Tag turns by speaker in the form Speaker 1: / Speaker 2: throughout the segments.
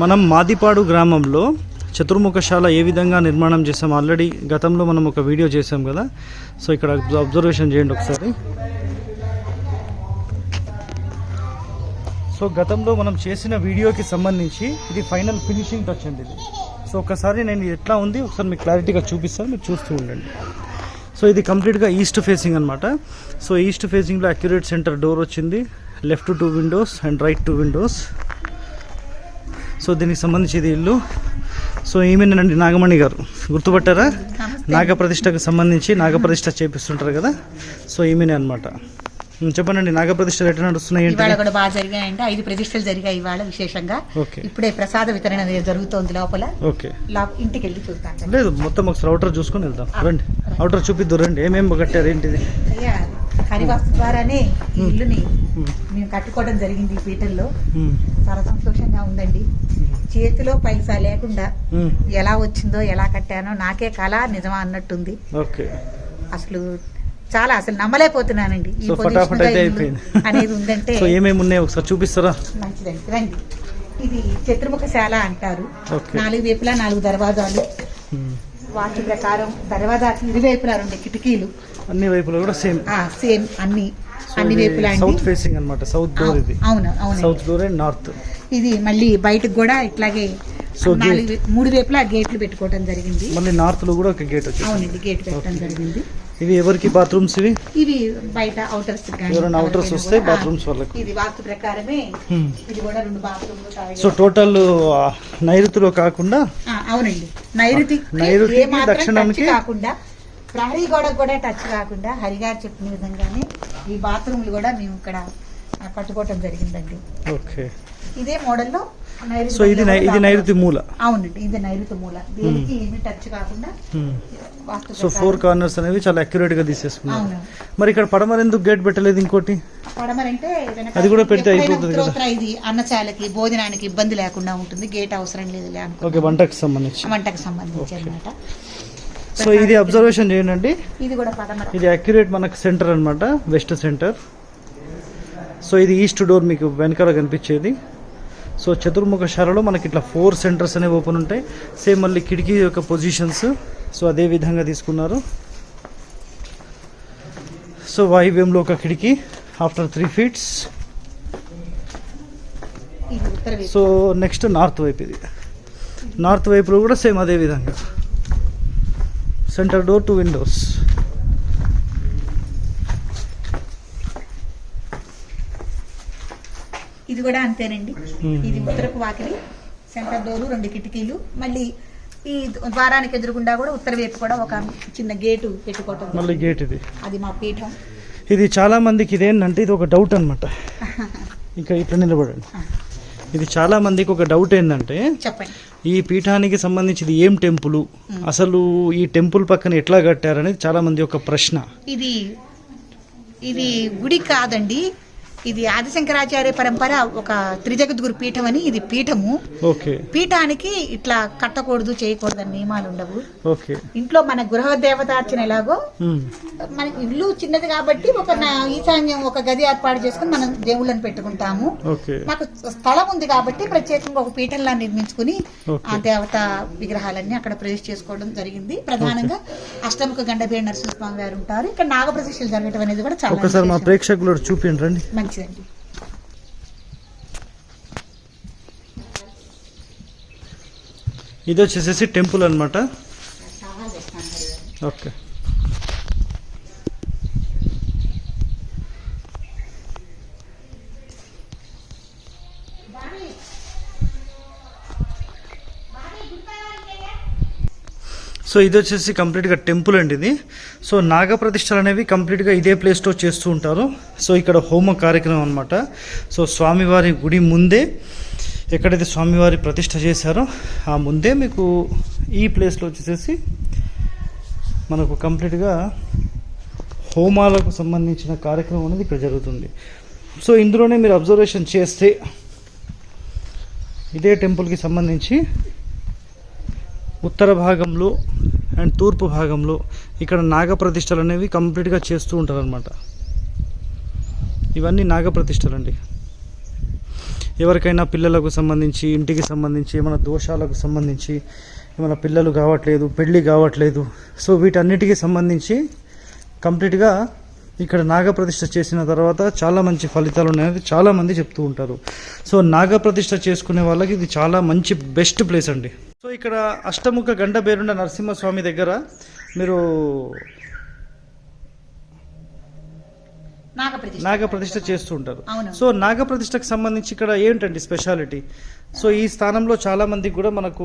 Speaker 1: మనం మాదిపాడు గ్రామంలో చతుర్ముఖశాల ఏ విధంగా నిర్మాణం చేసాం ఆల్రెడీ గతంలో మనం ఒక వీడియో చేసాం కదా. సో ఇక్కడ అబ్జర్వేషన్ చేయండి ఒకసారి. సో గతంలో మనం చేసిన వీడియోకి సంబంధించి ఇది ఫైనల్ ఫినిషింగ్ టచ్ అండి ఇది. సో ఒకసారి నేను ఎట్లా ఉంది? ఒకసారి మీకు క్లారిటీగా చూపిస్తాను. మీరు చూస్తూ ఉండండి. సో ఇది కంప్లీట్గా ఈస్ట్ ఫేసింగ్ అనమాట సో ఈస్ట్ ఫేసింగ్లో అక్యురేట్ సెంటర్ డోర్ వచ్చింది. Left two windows and right two windows so దీనికి సంబంధించి ఇది ఇల్లు. సో ఈమెనండి నాగమణి గారు. గుర్తుపట్టారా? నాగప్రతిష్టకు సంబంధించి నాగప్రతిష్ఠ చేపిస్తుంటారు కదా? సో ఈమెనే అనమాట చెప్పండి నాగప్రతిష్టలు ఎట్లా నడుస్తున్నాయి
Speaker 2: ఇవాళ కూడా బాగా జరిగాయంటే. ఐదు ప్రతిష్టలు జరిగాయి ఇవాళ విశేషంగా.
Speaker 1: ఓకే.
Speaker 2: ఇప్పుడే ప్రసాద వితరణ జరుగుతోంది లోపల.
Speaker 1: ఓకే.
Speaker 2: లా- ఇంటికి వెళ్ళి చూస్తాను
Speaker 1: లేదు మొత్తం ఒకసారి అవుటర్ చూసుకొని వెళ్దాం. రండి. అవుటర్ చూపిద్దు రండి. ఏమేమి కట్టారు ఏంటిది?
Speaker 2: హరివాస్తు ద్వారానే ఇల్లుని మేము. కట్టుకోవడం జరిగింది ఈ
Speaker 1: మ్మ్.
Speaker 2: చాలా సంతోషంగా ఉందండి. చేతిలో పైసా లేకుండా. ఎలా వచ్చిందో ఎలా కట్టానో నాకే కళ నిజమా అన్నట్టుంది. అసలు చాలా అసలు నమ్మలేకపోతున్నానండి. ఈ అనేది ఉందంటే
Speaker 1: ఏమేమి ఉన్నాయి? ఒకసారి చూపిస్తారా?
Speaker 2: మంచిదండి. రండి. ఇది చతుర్ముఖశాల అంటారు. నాలుగు వైపులా నాలుగు దర్వాజాలు. వాటి ప్రకారం దర్వాజాకి ఇరువైపులా రెండు కిటికీలు.
Speaker 1: అన్ని వైపులో కూడా సేమ్.
Speaker 2: ఆ సేమ్ అన్ని అన్ని వైపులా
Speaker 1: సౌత్ ఫేసింగ్ అన్నమాట. సౌత్ డోర్ ఇది.
Speaker 2: అవును అవును
Speaker 1: సౌత్ డోర్ అండ్ నార్త్
Speaker 2: ఇది మళ్ళీ బయటకు కూడా ఇట్లాగే
Speaker 1: సో
Speaker 2: నాలుగు మూడు వైపులా గేట్లు పెట్టుకోవడం జరిగింది.
Speaker 1: మళ్ళీ నార్త్లో కూడా ఒక గేట్ వచ్చింది
Speaker 2: అవునండి గేట్ పెట్టడం జరిగింది.
Speaker 1: ఇవి ఎవరికి? బాత్రూమ్స్ ఇవి?
Speaker 2: ఇవి బయట అవుటర్స్
Speaker 1: ఎవరైనా outers వస్తే bathrooms వాళ్ళకు.
Speaker 2: ఇది వాస్తు ప్రకారమే
Speaker 1: Hmm.
Speaker 2: ఇది కూడా రెండు బాత్రూమ్లు
Speaker 1: సో టోటల్ నైరుతిలో కాకుండా
Speaker 2: అవునండి. నైరుతి మాత్రం
Speaker 1: దక్షిణానికి-
Speaker 2: కాకుండా ప్రహరీ గోడకు కూడా టచ్ కాకుండా హరిగారు చెప్పిన విధంగానే ఈ బాత్రూమ్లు కూడా మేము ఇక్కడ కట్టుకోవటం జరిగిందండి.
Speaker 1: ఓకే.
Speaker 2: ఇదే మోడల్లో
Speaker 1: సో ఇది ఇది నైరుతి మూల?
Speaker 2: అవునండి ఇది నైరుతి మూల. దేనికి ఏమి టచ్ కాకుండా
Speaker 1: సో. ఫోర్ కార్నర్స్ అనేవి చాలా అక్యురేట్గా తీసేసుకున్నారు.
Speaker 2: అవును.
Speaker 1: మరి ఇక్కడ పడమర ఎందుకు గేట్ పెట్టలేదు ఇంకోటి?
Speaker 2: పడమరంటే వెనక
Speaker 1: అది కూడా పెడితే అయిపోతుంది కదా.
Speaker 2: ఇది అన్నశాలకి భోజనానికి ఇబ్బంది లేకుండా ఉంటుంది. గేట్ అవసరం లేదు
Speaker 1: ఓకే వంటకి సంబంధించి.
Speaker 2: వంటకు సంబంధించి అన్నమాట.
Speaker 1: సో ఇది అబ్జర్వేషన్ చేయండి.
Speaker 2: ఇది కూడా పడమర.
Speaker 1: ఇది అక్యురేట్ మనకు సెంటర్ అన్నమాట వెస్ట్ సెంటర్ సో ఇది ఈస్ట్ డోర్ మీకు వెనకాల కనిపించేది. సో చతుర్ముఖ శాలలో మనకి ఇట్లా ఫోర్ సెంటర్స్ అనేవి ఓపెన్ ఉంటాయి. సేమ్ మళ్ళీ కిటికీ యొక్క పొజిషన్స్ సో అదే విధంగా తీసుకున్నారు. సో వాయువ్యంలో ఒక కిటికీ after three feets so next north వైపు ఇది. నార్త్ వైపులో కూడా సేమ్ అదే విధంగా. సెంటర్ డోర్ టు విండోస్
Speaker 2: ఇది కూడా అంతేనండి. ఇది ఉత్తరపు వాకిలి సెంటర్ డోరు రెండు కిటికీలు. మళ్ళీ ఈ ద్వారానికి ఎదురుగుండా కూడా ఉత్తర వైపు కూడా ఒక చిన్న గేటు పెట్టుకోవటం.
Speaker 1: మళ్ళీ గేట్ ఇది.
Speaker 2: అది మా పీఠం.
Speaker 1: ఇది చాలా మందికి ఇదేంటంటే ఇది ఒక డౌట్ అనమాట ఇంకా ఇట్లా నిలబడండి. ఇది చాలా మందికి ఒక డౌట్ ఏంటంటే
Speaker 2: చెప్పండి.
Speaker 1: ఈ పీఠానికి సంబంధించి ఇది ఏం టెంపుల్? అసలు ఈ టెంపుల్ పక్కన ఎట్లా కట్టారనేది చాలా మంది ఒక ప్రశ్న.
Speaker 2: ఇది ఇది గుడి కాదండి. ఇది ఆదిశంకరాచార్య పరంపర ఒక త్రిజగద్గురు పీఠం అని ఇది పీఠము.
Speaker 1: ఓకే.
Speaker 2: పీఠానికి ఇట్లా కట్టకూడదు చేయకూడదు అని నియమాలు ఉండవు.
Speaker 1: ఓకే.
Speaker 2: ఇంట్లో మన గృహ దేవతార్చన ఎలాగో. మన ఇల్లు చిన్నది కాబట్టి ఒక నా ఈశాన్యం ఒక గది ఏర్పాటు చేసుకుని మనం దేవుళ్ళని పెట్టుకుంటాము.
Speaker 1: ఓకే.
Speaker 2: మాకు స్థలం ఉంది కాబట్టి ప్రత్యేకంగా ఒక పీఠంలా నిర్మించుకుని. ఆ దేవత విగ్రహాలన్నీ అక్కడ ప్రవేశ చేసుకోవడం జరిగింది. ప్రధానంగా అష్టముఖ గండబే నరసింహస్వామి గారు ఉంటారు. ఇక్కడ నాగప్రతిష్టలు జరగడం అనేది కూడా చాలా
Speaker 1: ఒకసారి మా
Speaker 2: విశేషం.
Speaker 1: ప్రేక్షకులు చూపించండి. రండి
Speaker 2: మంచిదండి
Speaker 1: ఇది వచ్చేసేసి టెంపుల్ అనమాట ఓకే. సో ఇది వచ్చేసి కంప్లీట్గా టెంపుల్ అండి ఇది. సో నాగప్రతిష్టలు అనేవి కంప్లీట్గా ఇదే ప్లేస్లో చేస్తూ ఉంటారు. సో ఇక్కడ హోమ కార్యక్రమం అనమాట సో స్వామివారి గుడి ముందే ఎక్కడైతే స్వామివారి ప్రతిష్ట చేశారో ఆ ముందే మీకు ఈ ప్లేస్లో వచ్చేసేసి మనకు కంప్లీట్గా హోమాలకు సంబంధించిన కార్యక్రమం అనేది ఇక్కడ జరుగుతుంది. సో ఇందులోనే మీరు అబ్జర్వేషన్ చేస్తే ఇదే టెంపుల్కి సంబంధించి ఉత్తర భాగంలో అండ్ తూర్పు భాగంలో ఇక్కడ నాగప్రతిష్టలు అనేవి కంప్లీట్గా చేస్తూ ఉంటారనమాట ఇవన్నీ నాగప్రతిష్టలు అండి ఎవరికైనా పిల్లలకు సంబంధించి ఇంటికి సంబంధించి ఏమైనా దోషాలకు సంబంధించి ఏమైనా పిల్లలు కావట్లేదు పెళ్ళి కావట్లేదు సో వీటన్నిటికీ సంబంధించి కంప్లీట్గా ఇక్కడ నాగప్రతిష్ఠ చేసిన తర్వాత చాలా మంచి ఫలితాలు ఉన్నాయని చాలామంది చెప్తూ ఉంటారు. సో నాగప్రతిష్ఠ చేసుకునే వాళ్ళకి ఇది చాలా మంచి బెస్ట్ ప్లేస్ అండి. సో ఇక్కడ అష్టముఖ గండ పేరుండ నరసింహస్వామి దగ్గర మీరు
Speaker 2: నాగప్రతిష్ఠ
Speaker 1: నాగప్రతిష్ఠ చేస్తూ ఉంటారు. సో నాగప్రతిష్ఠకు సంబంధించి ఇక్కడ ఏంటండి స్పెషాలిటీ? సో ఈ స్థానంలో చాలా మంది కూడా మనకు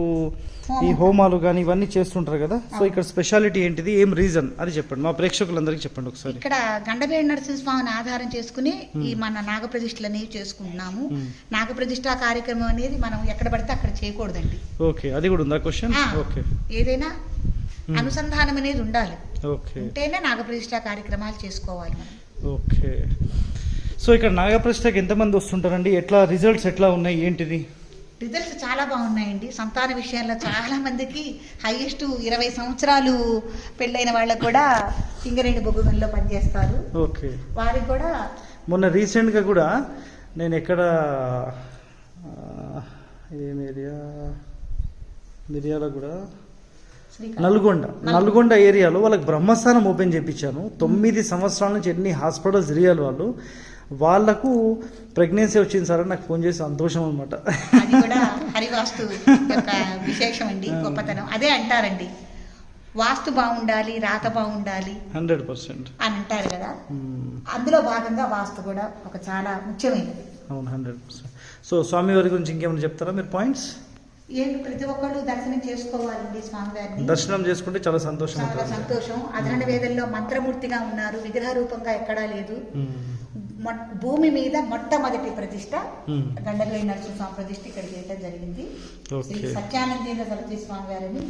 Speaker 1: ఈ హోమాలు. కానీ ఇవన్నీ చేస్తుంటారు కదా? సో ఇక్కడ స్పెషాలిటీ ఏంటిది? ఏం రీజన్? అది చెప్పండి. మా ప్రేక్షకులందరికీ చెప్పండి ఒకసారి.
Speaker 2: ఇక్కడ గండబేడి నరసింహస్వామిని ఆధారం చేసుకుని ఈ మన నాగప్రతిష్ఠలు అనేవి చేసుకుంటున్నాము.
Speaker 1: Hmm.
Speaker 2: నాగప్రతిష్ఠ కార్యక్రమం అనేది మనం ఎక్కడ పడితే అక్కడ చేయకూడదండి.
Speaker 1: ఓకే. అది కూడా ఉందా క్వశ్చన్? ఓకే.
Speaker 2: ఏదైనా అనుసంధానం అనేది ఉండాలి.
Speaker 1: ఓకే.
Speaker 2: ఉంటేనే నాగప్రతిష్ఠ కార్యక్రమాలు చేసుకోవాలి మనం.
Speaker 1: ఓకే. సో ఇక్కడ నాగప్రతిష్ఠకి ఎంతమంది వస్తుంటారండి? ఎట్లా రిజల్ట్స్ ఎట్లా ఉన్నాయి? ఏంటిది?
Speaker 2: రిజల్ట్స్ చాలా బాగున్నాయండి. సంతాన విషయాల్లో చాలా మందికి హైయెస్ట్ ఇరవై సంవత్సరాలు పెళ్ళైన వాళ్ళకు కూడా సింగరేణి బొగ్గుగంలో పనిచేస్తారు.
Speaker 1: ఓకే.
Speaker 2: వారికి కూడా
Speaker 1: మొన్న రీసెంట్గా కూడా నేను ఎక్కడ ఏం ఏరియా? మిరియాల కూడా. నల్గొండ. నల్గొండ. ఏరియాలో వాళ్ళకి బ్రహ్మస్థానం ఓపెన్ చేయించాను తొమ్మిది సంవత్సరాల నుంచి ఎన్ని హాస్పిటల్స్ తిరిగారు వాళ్ళు. వాళ్ళకు ప్రెగ్నెన్సీ వచ్చింది సార్ నాకు ఫోన్ చేసి సంతోషం అనమాట
Speaker 2: అది కూడా హరివాస్తు యొక్క విశేషం అండి గొప్పతనం. అదే అంటారండి వాస్తు బాగుండాలి రాత బాగుండాలి
Speaker 1: హండ్రెడ్ పర్సెంట్.
Speaker 2: అని అంటారు కదా. అందులో భాగంగా వాస్తు కూడా ఒక చాలా ముఖ్యమైనది.
Speaker 1: అవును హండ్రెడ్ పర్సెంట్. సో స్వామివారి గురించి ఇంకేమైనా చెప్తారా? మీరు పాయింట్స్?
Speaker 2: ఏంటి ప్రతి ఒక్కళ్ళు దర్శనం చేసుకోవాలండి స్వామివారిని.
Speaker 1: దర్శనం చేసుకుంటే చాలా సంతోషం
Speaker 2: చాలా సంతోషం. అధరణ వేదల్లో మంత్రమూర్తిగా ఉన్నారు. విగ్రహ రూపంగా ఎక్కడా లేదు. భూమి మీద మొట్టమొదటి ప్రతిష్ట. గండగిరి నరసింహస్వామి ప్రతిష్ట ఇక్కడ చేయడం జరిగింది. శ్రీ సత్యానందేంద్ర సరస్వతి స్వామి గారిని.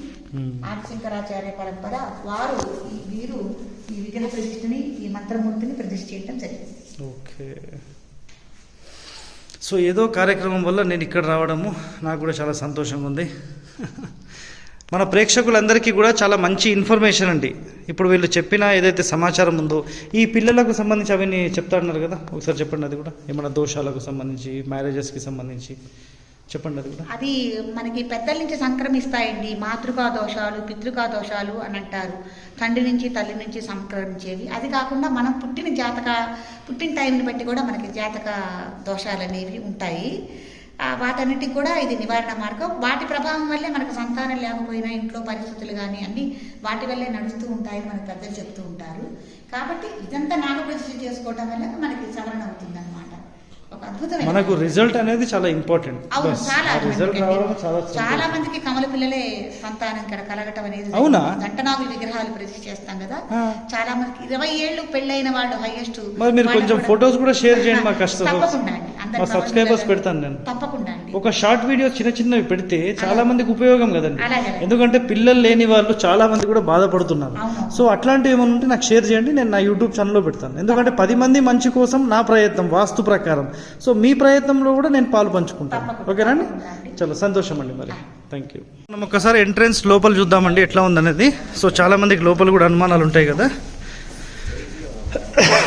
Speaker 2: ఆదిశంకరాచార్య పరంపర వారు వీరు ఈ విగ్రహ ప్రతిష్ఠని ఈ మంత్రమూర్తిని ప్రతిష్ఠ చేయడం జరిగింది.
Speaker 1: ఓకే. సో ఏదో కార్యక్రమం వల్ల నేను ఇక్కడ రావడము నాకు కూడా చాలా సంతోషంగా ఉంది. మన ప్రేక్షకులందరికీ కూడా చాలా మంచి ఇన్ఫర్మేషన్ అండి. ఇప్పుడు వీళ్ళు చెప్పిన ఏదైతే సమాచారం ఉందో ఈ పిల్లలకు సంబంధించి అవన్నీ చెప్తాడన్నారు కదా. ఒకసారి చెప్పండి అది కూడా. ఏమైనా దోషాలకు సంబంధించి మ్యారేజెస్కి సంబంధించి. చెప్పండి అది కూడా.
Speaker 2: అది మనకి పెద్దల నుంచి సంక్రమిస్తాయండి. మాతృకా దోషాలు పితృకా దోషాలు అని అంటారు. తండ్రి నుంచి తల్లి నుంచి సంక్రమించేవి. అది కాకుండా మనం పుట్టిన జాతక పుట్టిన టైంని బట్టి కూడా మనకి జాతక దోషాలు అనేవి ఉంటాయి. వాటన్నిటికి కూడా ఇది నివారణ మార్గం. వాటి ప్రభావం వల్లే మనకు సంతానం లేకపోయినా ఇంట్లో పరిస్థితులు కానీ అన్ని వాటి వల్లే నడుస్తూ ఉంటాయని మనకు పెద్దలు చెప్తూ ఉంటారు. కాబట్టి ఇదంతా నాగప్రతిష్ఠ చేసుకోవటం వల్ల మనకి సవరణ అవుతుందన్నమాట. ఒక అద్భుతమైన
Speaker 1: మనకు రిజల్ట్ అనేది చాలా ఇంపార్టెంట్
Speaker 2: అవును చాలా
Speaker 1: రిజల్ట్
Speaker 2: మందికి
Speaker 1: రావడం చాలా
Speaker 2: చాలా
Speaker 1: సంతోషం.
Speaker 2: మందికి కమల పిల్లలే సంతానం ఇక్కడ కలగటం అనేది
Speaker 1: అవునా?
Speaker 2: దంటనాగుల విగ్రహాలు ప్రతిష్ఠ చేస్తాం కదా. చాలా మందికి ఇరవై ఏళ్ళు పెళ్ళైన వాళ్ళు హైయెస్ట్
Speaker 1: మరి మీరు కొంచెం photos కూడా share చేయండి మా కస్టమర్స్.
Speaker 2: తప్పకుండా
Speaker 1: మా
Speaker 2: పిల్లలు-
Speaker 1: పెడతాను నేను.
Speaker 2: తప్పకుండా
Speaker 1: ఒక షార్ట్ వీడియో చిన్న చిన్నవి పెడితే చాలా మందికి ఉపయోగం కదండి. ఎందుకంటే పిల్లలు లేని వాళ్ళు చాలా మంది కూడా బాధపడుతున్నారు. సో అట్లాంటివి ఏమైనా ఉంటే నాకు షేర్ చేయండి నేను నా యూట్యూబ్ ఛానల్లో పెడతాను. ఎందుకంటే పది మంది మంచి కోసం నా ప్రయత్నం వాస్తు ప్రకారం. సో మీ ప్రయత్నంలో కూడా నేను పాలు పంచుకుంటాను.
Speaker 2: అండి.
Speaker 1: చాలా సంతోషం అండి మరి. థ్యాంక్ యూ మనం ఒక్కసారి ఎంట్రన్స్ లోపల చూద్దామండి ఎట్లా ఉందనేది. సో చాలా మందికి లోపల కూడా అనుమానాలు ఉంటాయి కదా.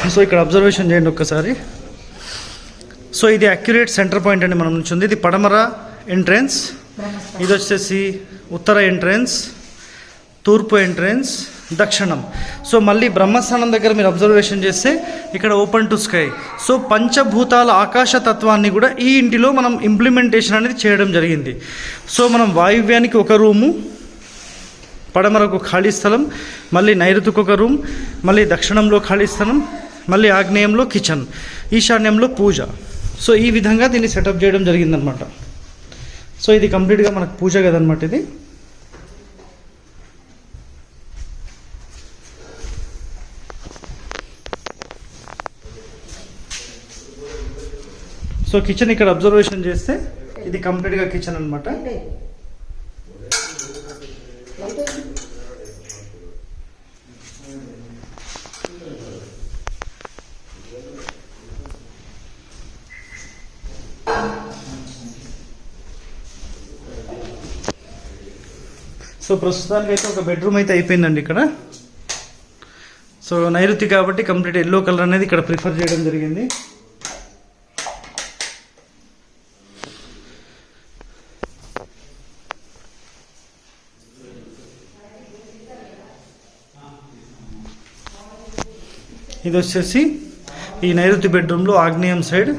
Speaker 1: సో ఇక్కడ అబ్జర్వేషన్ చేయండి ఒక్కసారి. సో ఇది అక్యురేట్ సెంటర్ పాయింట్ అండి మనం నుంచి ఉంది. ఇది పడమర ఎంట్రన్స్ ఇది వచ్చేసి ఉత్తర ఎంట్రన్స్ తూర్పు ఎంట్రన్స్ దక్షిణం. సో మళ్ళీ బ్రహ్మస్థానం దగ్గర మీరు అబ్జర్వేషన్ చేస్తే ఇక్కడ ఓపెన్ టు స్కై. సో పంచభూతాల ఆకాశ తత్వాన్ని కూడా ఈ ఇంటిలో మనం ఇంప్లిమెంటేషన్ అనేది చేయడం జరిగింది. సో మనం వాయువ్యానికి ఒక రూము పడమరకు ఖాళీ స్థలం మళ్ళీ నైరుతికి ఒక రూమ్ మళ్ళీ దక్షిణంలో ఖాళీ స్థలం మళ్ళీ ఆగ్నేయంలో కిచెన్ ఈశాన్యంలో పూజ. సో ఈ విధంగా దీన్ని సెటప్ చేయడం జరిగిందనమాట సో ఇది కంప్లీట్గా మనకు పూజ కదనమాట ఇది. సో కిచెన్ ఇక్కడ అబ్జర్వేషన్ చేస్తే ఇది కంప్లీట్గా కిచెన్ అనమాట సో ప్రస్తుతానికి అయితే ఒక బెడ్రూమ్ అయితే అయిపోయిందండి ఇక్కడ. సో నైరుతి కాబట్టి కంప్లీట్ ఎల్లో కలర్ అనేది ఇక్కడ ప్రిఫర్ చేయడం జరిగింది. ఇది వచ్చేసి ఈ నైరుతి బెడ్రూమ్లో ఆగ్నేయం సైడ్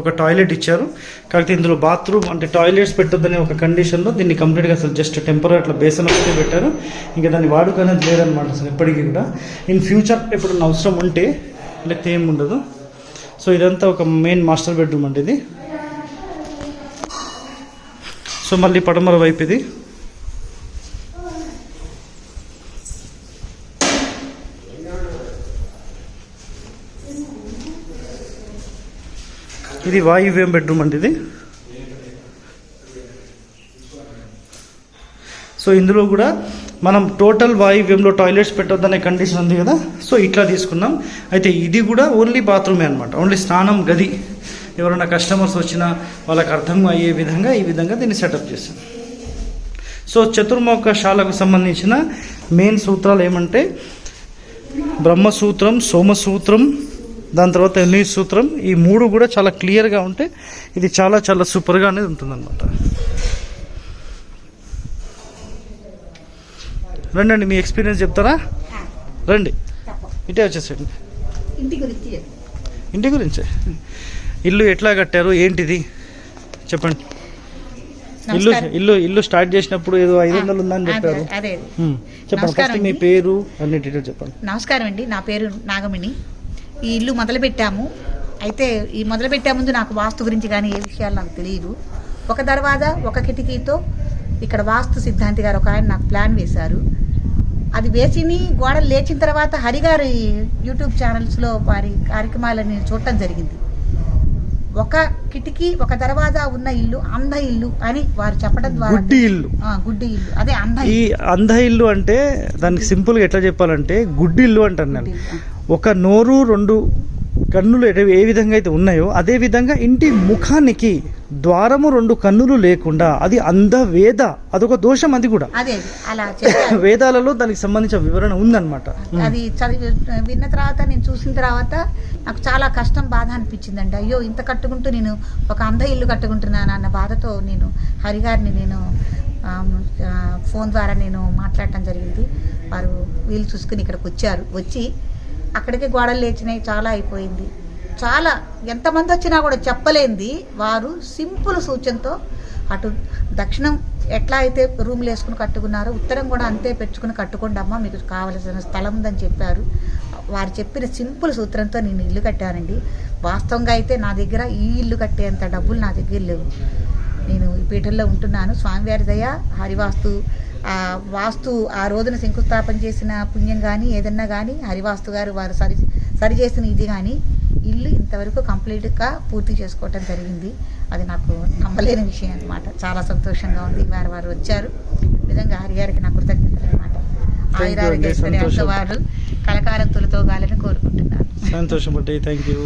Speaker 1: ఒక టాయిలెట్ ఇచ్చారు. కాకపోతే ఇందులో బాత్రూమ్ అంటే టాయిలెట్స్ పెట్టొద్దనే ఒక కండిషన్లో దీన్ని కంప్లీట్గా అసలు జస్ట్ టెంపరీ అట్లా బేసన్ ఒకటే పెట్టారు. ఇంకా దాన్ని వాడుక అనేది లేదనమాట అసలు ఎప్పటికీ కూడా. ఇన్ ఫ్యూచర్ ఎప్పుడన్నా అవసరం ఉంటే లేకపోతే ఏం ఉండదు. సో ఇదంతా ఒక మెయిన్ మాస్టర్ బెడ్రూమ్ అంటే ఇది. సో మళ్ళీ పడమర వైపు ఇది. ఇది వాయువ్యం బెడ్రూమ్ అండి ఇది. సో ఇందులో కూడా మనం టోటల్ వాయువ్యంలో టాయిలెట్స్ పెట్టొద్దనే కండిషన్ ఉంది కదా. సో ఇట్లా తీసుకున్నాం. అయితే ఇది కూడా ఓన్లీ బాత్రూమే అనమాట ఓన్లీ స్నానం గది. ఎవరైనా కస్టమర్స్ వచ్చినా వాళ్ళకి అర్థం అయ్యే విధంగా ఈ విధంగా దీన్ని సెటప్ చేశాం. సో చతుర్ముఖ శాలకు సంబంధించిన మెయిన్ సూత్రాలు ఏమంటే బ్రహ్మసూత్రం సోమసూత్రం దాని తర్వాత ఎన్ని సూత్రం ఈ మూడు కూడా చాలా క్లియర్గా ఉంటే ఇది చాలా చాలా సూపర్గా అనేది ఉంటుందన్నమాట. రండి అండి మీ ఎక్స్పీరియన్స్ చెప్తారా? రండి. ఇటే వచ్చేసండి
Speaker 2: ఇంటి గురించి
Speaker 1: ఇంటి గురించే? ఇల్లు ఎట్లా కట్టారు? ఏంటిది? చెప్పండి. ఇల్లు. ఇల్లు ఇల్లు స్టార్ట్ చేసినప్పుడు ఏదో ఐదు వందలు ఉందని చెప్పారు. చెప్పండి. ఫస్ట్ మీ. పేరు అన్ని డీటెయిల్స్ చెప్పండి.
Speaker 2: నమస్కారం అండి. నా పేరు నాగమణి ఈ ఇల్లు మొదలుపెట్టాము. అయితే ఈ మొదలుపెట్టే ముందు నాకు వాస్తు గురించి కానీ ఏ విషయాలు నాకు తెలియదు. ఒక దర్వాజా ఒక కిటికీతో ఇక్కడ వాస్తు సిద్ధాంతి గారు ఒక ఆయన నాకు ప్లాన్ వేశారు. అది వేసిని గోడలు లేచిన తర్వాత హరిగారి యూట్యూబ్ ఛానల్స్లో వారి కార్యక్రమాలని చూడటం జరిగింది. ఒక కిటికీ ఒక దర్వాజా ఉన్న ఇల్లు అంధ ఇల్లు అని వారు చెప్పడం ద్వారా
Speaker 1: గుడ్డి ఇల్లు.
Speaker 2: గుడ్డి ఇల్లు. అదే అంధ
Speaker 1: ఈ. అంధ ఇల్లు అంటే దానికి సింపుల్గా ఎట్లా చెప్పాలంటే గుడ్డి ఇల్లు అంటాను నేను. ఒక నోరు రెండు కన్నులు ఏ విధంగా అయితే ఉన్నాయో అదే విధంగా ఇంటి ముఖానికి ద్వారము రెండు కన్నులు లేకుండా అది అంధ వేద అదొక దోషం అది కూడా.
Speaker 2: అదే అలా చెప్పారు.
Speaker 1: వేదాలలో దానికి సంబంధించిన వివరణ ఉందన్నమాట.
Speaker 2: అది చదివి విన్న తర్వాత నేను చూసిన తర్వాత నాకు చాలా కష్టం బాధ అనిపించిందండి. అయ్యో ఇంత కట్టుకుంటూ నేను ఒక అంధ ఇల్లు కట్టుకుంటున్నాను అన్న బాధతో నేను హరిగారిని నేను ఫోన్ ద్వారా నేను మాట్లాడటం జరిగింది. వారు వీలు చూసుకుని ఇక్కడికి వచ్చారు. వచ్చి అక్కడికి గోడలు లేచినాయి చాలా అయిపోయింది. చాలా ఎంతమంది వచ్చినా కూడా చెప్పలేంది. వారు సింపుల్ సూచనతో అటు దక్షిణం ఎట్లా అయితే రూమ్లు వేసుకుని కట్టుకున్నారో ఉత్తరం కూడా అంతే పెట్టుకుని కట్టుకోండి అమ్మ మీకు కావలసిన స్థలం ఉందని చెప్పారు. వారు చెప్పిన సింపుల్ సూత్రంతో నేను ఇల్లు కట్టానండి. వాస్తవంగా అయితే నా దగ్గర ఈ ఇల్లు కట్టేంత డబ్బులు నా దగ్గర లేవు. నేను ఈ పీఠంలో ఉంటున్నాను. స్వామివారి దయ హరివాస్తు ఆ వాస్తు ఆ రోజున శంకుస్థాపన చేసిన పుణ్యం కానీ ఏదన్నా కానీ హరివాస్తు గారు వారు సరి సరి చేసిన ఇది కానీ ఇల్లు ఇంతవరకు కంప్లీట్గా పూర్తి చేసుకోవటం జరిగింది. అది నాకు నమ్మలేని విషయం అనమాట చాలా సంతోషంగా ఉంది. వారు వారు వచ్చారు. నిజంగా హరిగారికి నా కృతజ్ఞతలు అనమాట
Speaker 1: సంతోషం.
Speaker 2: వారు కలకాలం తొలితోగాలని కోరుకుంటున్నాను
Speaker 1: సంతోషం థ్యాంక్ యూ